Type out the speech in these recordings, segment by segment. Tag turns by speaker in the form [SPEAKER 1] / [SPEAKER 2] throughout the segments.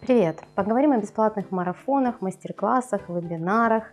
[SPEAKER 1] Привет! Поговорим о бесплатных марафонах, мастер-классах, вебинарах.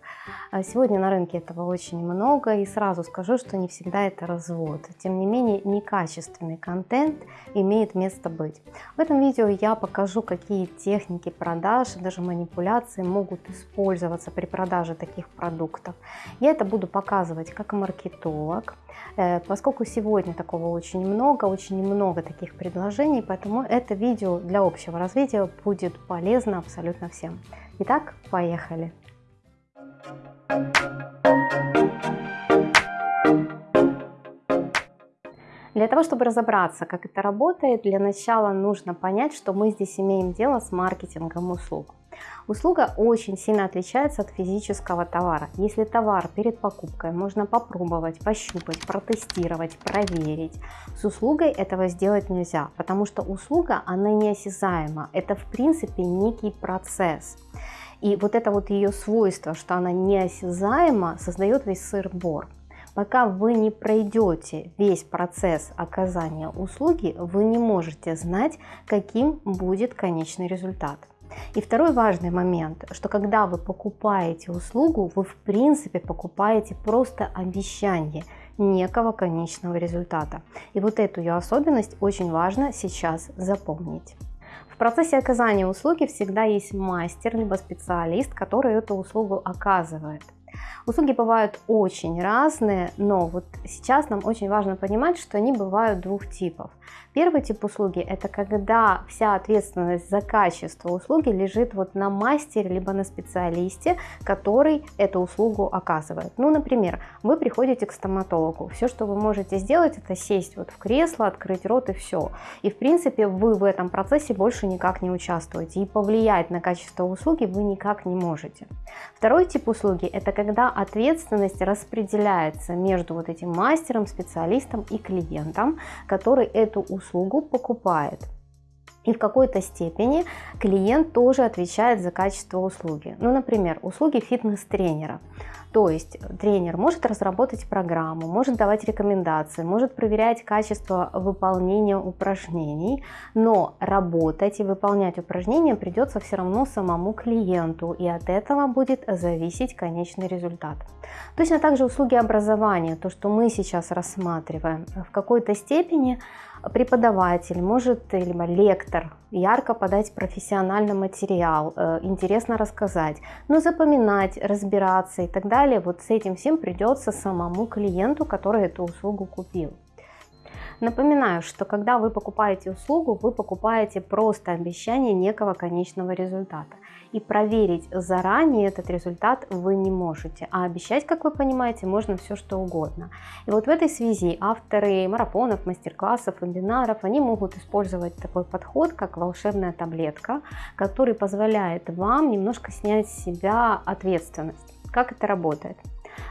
[SPEAKER 1] А сегодня на рынке этого очень много и сразу скажу, что не всегда это развод. Тем не менее, некачественный контент имеет место быть. В этом видео я покажу, какие техники продаж и даже манипуляции могут использоваться при продаже таких продуктов. Я это буду показывать как маркетолог, э, поскольку сегодня такого очень много, очень много таких предложений, поэтому это видео для общего развития будет полезно абсолютно всем. Итак, поехали! Для того, чтобы разобраться, как это работает, для начала нужно понять, что мы здесь имеем дело с маркетингом услуг. Услуга очень сильно отличается от физического товара. Если товар перед покупкой можно попробовать, пощупать, протестировать, проверить, с услугой этого сделать нельзя, потому что услуга, она неосязаема. Это в принципе некий процесс. И вот это вот ее свойство, что она неосязаема, создает весь сыр-бор. Пока вы не пройдете весь процесс оказания услуги, вы не можете знать, каким будет конечный результат. И второй важный момент, что когда вы покупаете услугу, вы в принципе покупаете просто обещание некого конечного результата. И вот эту ее особенность очень важно сейчас запомнить. В процессе оказания услуги всегда есть мастер либо специалист, который эту услугу оказывает. Услуги бывают очень разные, но вот сейчас нам очень важно понимать, что они бывают двух типов. Первый тип услуги – это когда вся ответственность за качество услуги лежит вот на мастере либо на специалисте, который эту услугу оказывает. Ну, например, вы приходите к стоматологу, все, что вы можете сделать, это сесть вот в кресло, открыть рот и все. И в принципе вы в этом процессе больше никак не участвуете и повлиять на качество услуги вы никак не можете. Второй тип услуги – это когда ответственность распределяется между вот этим мастером, специалистом и клиентом, который эту услугу покупает. И в какой-то степени клиент тоже отвечает за качество услуги. Ну, например, услуги фитнес-тренера. То есть тренер может разработать программу, может давать рекомендации, может проверять качество выполнения упражнений, но работать и выполнять упражнения придется все равно самому клиенту, и от этого будет зависеть конечный результат. Точно так же услуги образования, то, что мы сейчас рассматриваем, в какой-то степени преподаватель, может, либо лектор ярко подать профессиональный материал, э, интересно рассказать, но запоминать, разбираться и так далее, вот с этим всем придется самому клиенту, который эту услугу купил. Напоминаю, что когда вы покупаете услугу, вы покупаете просто обещание некого конечного результата. И проверить заранее этот результат вы не можете. А обещать, как вы понимаете, можно все что угодно. И вот в этой связи авторы марафонов, мастер-классов, вебинаров, они могут использовать такой подход, как волшебная таблетка, который позволяет вам немножко снять с себя ответственность. Как это работает?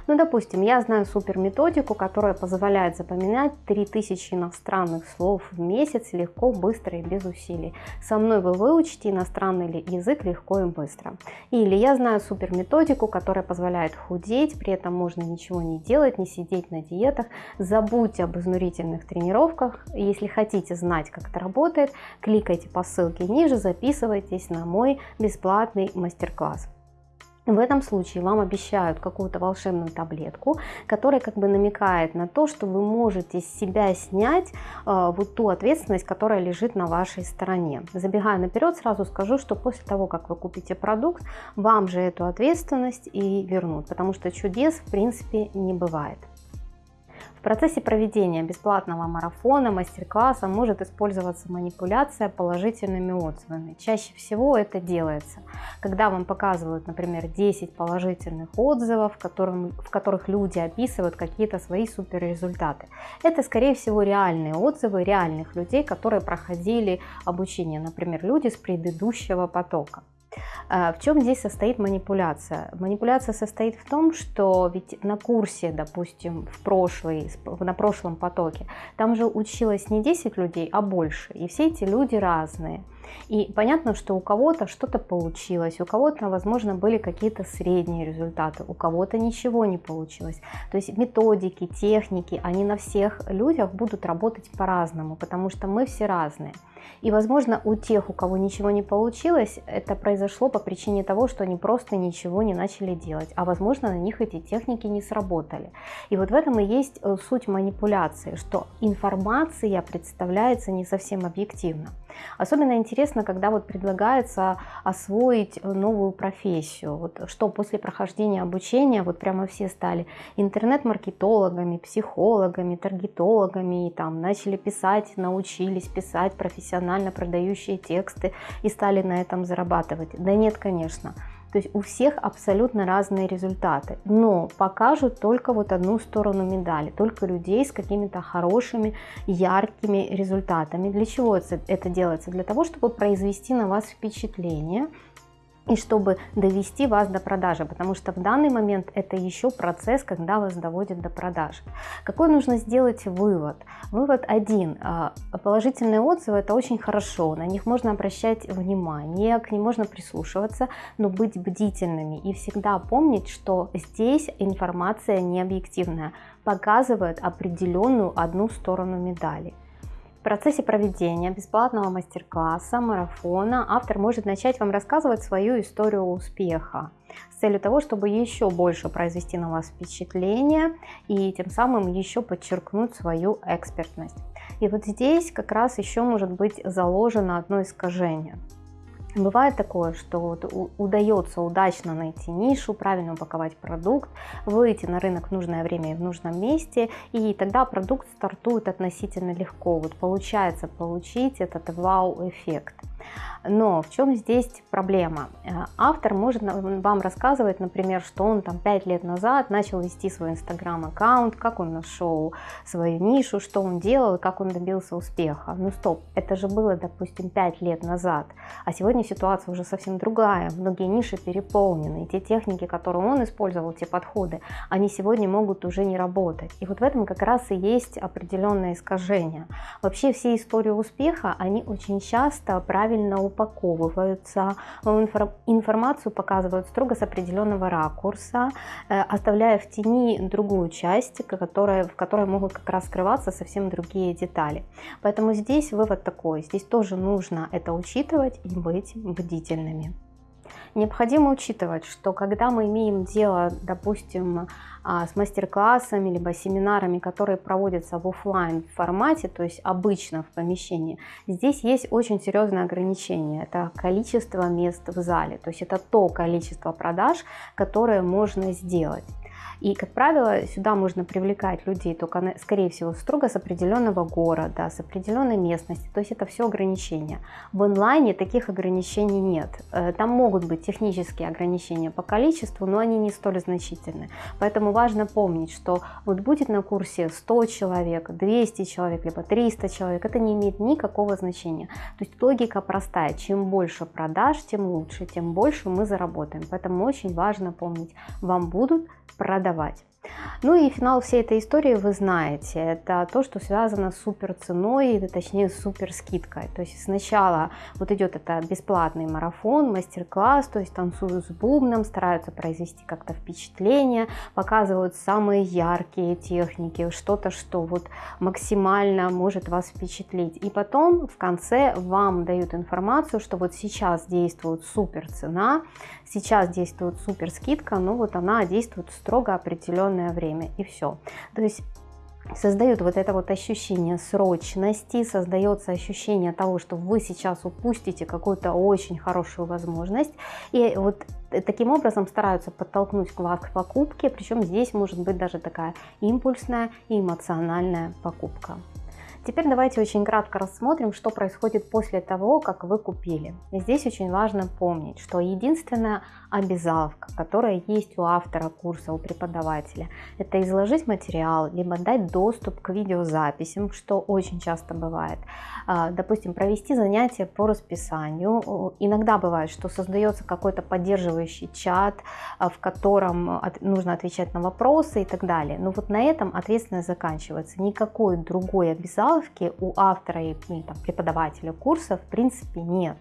[SPEAKER 1] Ну, допустим, я знаю супер методику, которая позволяет запоминать 3000 иностранных слов в месяц легко, быстро и без усилий. Со мной вы выучите иностранный язык легко и быстро. Или я знаю супер методику, которая позволяет худеть, при этом можно ничего не делать, не сидеть на диетах. Забудьте об изнурительных тренировках. Если хотите знать, как это работает, кликайте по ссылке ниже, записывайтесь на мой бесплатный мастер-класс. В этом случае вам обещают какую-то волшебную таблетку, которая как бы намекает на то, что вы можете с себя снять э, вот ту ответственность, которая лежит на вашей стороне. Забегая наперед, сразу скажу, что после того, как вы купите продукт, вам же эту ответственность и вернут, потому что чудес в принципе не бывает. Процессе проведения бесплатного марафона, мастер-класса может использоваться манипуляция положительными отзывами. Чаще всего это делается, когда вам показывают, например, 10 положительных отзывов, в, котором, в которых люди описывают какие-то свои супер результаты. Это, скорее всего, реальные отзывы реальных людей, которые проходили обучение, например, люди с предыдущего потока. А, в чем здесь состоит манипуляция? Манипуляция состоит в том, что ведь на курсе, допустим, в прошлый, на прошлом потоке, там же училось не 10 людей, а больше. И все эти люди разные. И понятно, что у кого-то что-то получилось, у кого-то, возможно, были какие-то средние результаты, у кого-то ничего не получилось. То есть методики, техники, они на всех людях будут работать по-разному, потому что мы все разные. И, возможно, у тех, у кого ничего не получилось, это произошло по причине того, что они просто ничего не начали делать, а, возможно, на них эти техники не сработали. И вот в этом и есть э, суть манипуляции, что информация представляется не совсем объективно. Особенно интересно, когда вот предлагается освоить э, новую профессию, вот что после прохождения обучения вот прямо все стали интернет-маркетологами, психологами, таргетологами, и там начали писать, научились писать профессионально продающие тексты и стали на этом зарабатывать. Да нет, конечно. То есть у всех абсолютно разные результаты, но покажут только вот одну сторону медали, только людей с какими-то хорошими, яркими результатами. Для чего это делается? Для того, чтобы произвести на вас впечатление, и чтобы довести вас до продажи, потому что в данный момент это еще процесс, когда вас доводят до продажи. Какой нужно сделать вывод? Вывод один. А, положительные отзывы это очень хорошо, на них можно обращать внимание, к ним можно прислушиваться, но быть бдительными и всегда помнить, что здесь информация не объективная, показывает определенную одну сторону медали процессе проведения бесплатного мастер-класса, марафона автор может начать вам рассказывать свою историю успеха с целью того, чтобы еще больше произвести на вас впечатление и тем самым еще подчеркнуть свою экспертность. И вот здесь как раз еще может быть заложено одно искажение – Бывает такое, что вот удается удачно найти нишу, правильно упаковать продукт, выйти на рынок в нужное время и в нужном месте, и тогда продукт стартует относительно легко. Вот получается получить этот вау-эффект. Но в чем здесь проблема? Э, автор может вам рассказывать, например, что он там 5 лет назад начал вести свой инстаграм-аккаунт, как он нашел свою нишу, что он делал как он добился успеха. Ну стоп, это же было, допустим, 5 лет назад, а сегодня ситуация уже совсем другая, многие ниши переполнены, и те техники, которые он использовал, те подходы, они сегодня могут уже не работать. И вот в этом как раз и есть определенное искажение. Вообще все истории успеха, они очень часто правильно упаковываются, информацию показывают строго с определенного ракурса, э, оставляя в тени другую часть, которая, в которой могут как раз скрываться совсем другие детали. Поэтому здесь вывод такой, здесь тоже нужно это учитывать и быть бдительными. Необходимо учитывать, что когда мы имеем дело, допустим, а, с мастер-классами, либо семинарами, которые проводятся в офлайн формате, то есть обычно в помещении, здесь есть очень серьезное ограничение. Это количество мест в зале, то есть это то количество продаж, которое можно сделать. И, как правило, сюда можно привлекать людей только, скорее всего, строго с определенного города, с определенной местности. То есть это все ограничения. В онлайне таких ограничений нет. Э, там могут быть технические ограничения по количеству, но они не столь значительны. Поэтому важно помнить, что вот будет на курсе 100 человек, 200 человек, либо 300 человек, это не имеет никакого значения. То есть логика простая. Чем больше продаж, тем лучше, тем больше мы заработаем. Поэтому очень важно помнить, вам будут продавать. Ну и финал всей этой истории вы знаете. Это то, что связано с супер ценой, точнее с супер скидкой. То есть сначала вот идет это бесплатный марафон, мастер-класс, то есть танцуют с бубном, стараются произвести как-то впечатление, показывают самые яркие техники, что-то, что вот максимально может вас впечатлить. И потом в конце вам дают информацию, что вот сейчас действует супер цена, сейчас действует супер скидка, но вот она действует строго определенное время и все. То есть создают вот это вот ощущение срочности, создается ощущение того, что вы сейчас упустите какую-то очень хорошую возможность. И вот таким образом стараются подтолкнуть вас к покупке, причем здесь может быть даже такая импульсная и эмоциональная покупка. Теперь давайте очень кратко рассмотрим, что происходит после того, как вы купили. Здесь очень важно помнить, что единственная обязаловка, которая есть у автора курса, у преподавателя, это изложить материал, либо дать доступ к видеозаписям, что очень часто бывает. А, допустим, провести занятия по расписанию. Иногда бывает, что создается какой-то поддерживающий чат, а, в котором нужно отвечать на вопросы и так далее. Но вот на этом ответственность заканчивается. Никакой другой обязаловки обязаловки у автора и ну, там, преподавателя курса в принципе нет.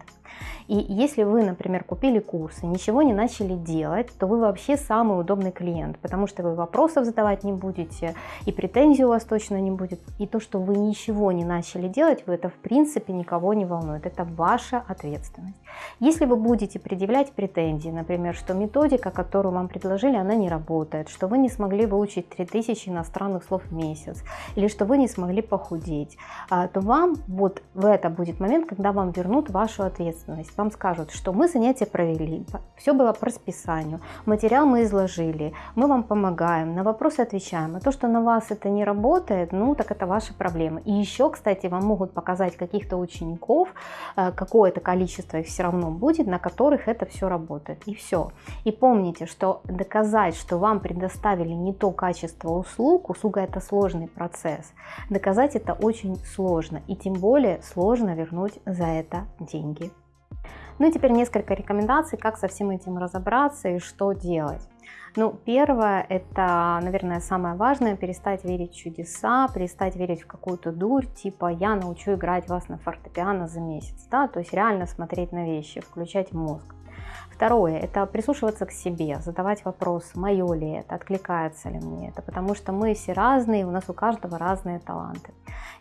[SPEAKER 1] И если вы, например, купили курс и ничего не начали делать, то вы вообще самый удобный клиент, потому что вы вопросов задавать не будете, и претензий у вас точно не будет. И то, что вы ничего не начали делать, это в принципе никого не волнует. Это ваша ответственность. Если вы будете предъявлять претензии, например, что методика, которую вам предложили, она не работает, что вы не смогли выучить 3000 иностранных слов в месяц, или что вы не смогли похудеть, а, то вам вот в это будет момент, когда вам вернут вашу ответственность. Вам скажут, что мы занятия провели, все было по расписанию, материал мы изложили, мы вам помогаем, на вопросы отвечаем. А то, что на вас это не работает, ну так это ваша проблема. И еще, кстати, вам могут показать каких-то учеников, э, какое-то количество их все равно будет, на которых это все работает. И все. И помните, что доказать, что вам предоставили не то качество услуг, услуга это сложный процесс, доказать это очень сложно. И тем более сложно вернуть за это деньги. Ну и теперь несколько рекомендаций, как со всем этим разобраться и что делать. Ну, первое, это, наверное, самое важное, перестать верить в чудеса, перестать верить в какую-то дурь, типа «я научу играть вас на фортепиано за месяц», да, то есть реально смотреть на вещи, включать мозг. Второе – это прислушиваться к себе, задавать вопрос, мое ли это, откликается ли мне это, потому что мы все разные, у нас у каждого разные таланты.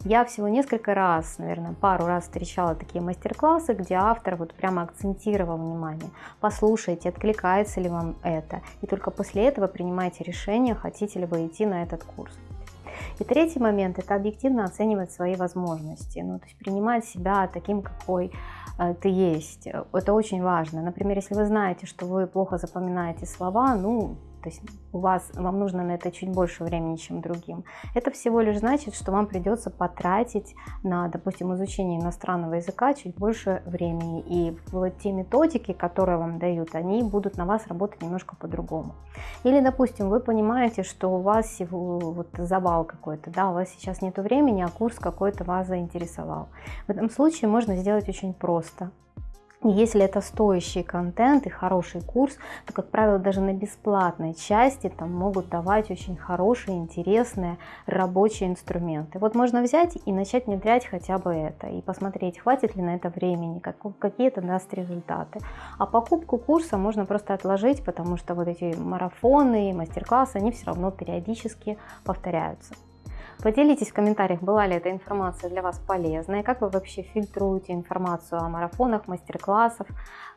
[SPEAKER 1] Я всего несколько раз, наверное, пару раз встречала такие мастер-классы, где автор вот прямо акцентировал внимание. Послушайте, откликается ли вам это, и только после этого принимайте решение, хотите ли вы идти на этот курс. И третий момент – это объективно оценивать свои возможности, ну, то есть принимать себя таким, какой Э, ты есть. Это очень важно. Например, если вы знаете, что вы плохо запоминаете слова, ну, то есть у вас, вам нужно на это чуть больше времени, чем другим. Это всего лишь значит, что вам придется потратить на, допустим, изучение иностранного языка чуть больше времени. И вот те методики, которые вам дают, они будут на вас работать немножко по-другому. Или, допустим, вы понимаете, что у вас вот завал какой-то, да, у вас сейчас нет времени, а курс какой-то вас заинтересовал. В этом случае можно сделать очень просто. Если это стоящий контент и хороший курс, то, как правило, даже на бесплатной части там могут давать очень хорошие, интересные рабочие инструменты. Вот можно взять и начать внедрять хотя бы это, и посмотреть, хватит ли на это времени, как, какие это даст результаты. А покупку курса можно просто отложить, потому что вот эти марафоны, мастер-классы, они все равно периодически повторяются. Поделитесь в комментариях, была ли эта информация для вас полезной, как вы вообще фильтруете информацию о марафонах, мастер-классах,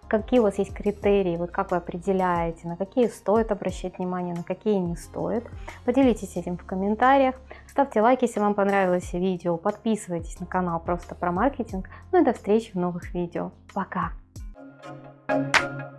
[SPEAKER 1] какие у вас есть критерии, вот как вы определяете, на какие стоит обращать внимание, на какие не стоит. Поделитесь этим в комментариях, ставьте лайки, если вам понравилось видео, подписывайтесь на канал просто про маркетинг. Ну и до встречи в новых видео. Пока! Thank you.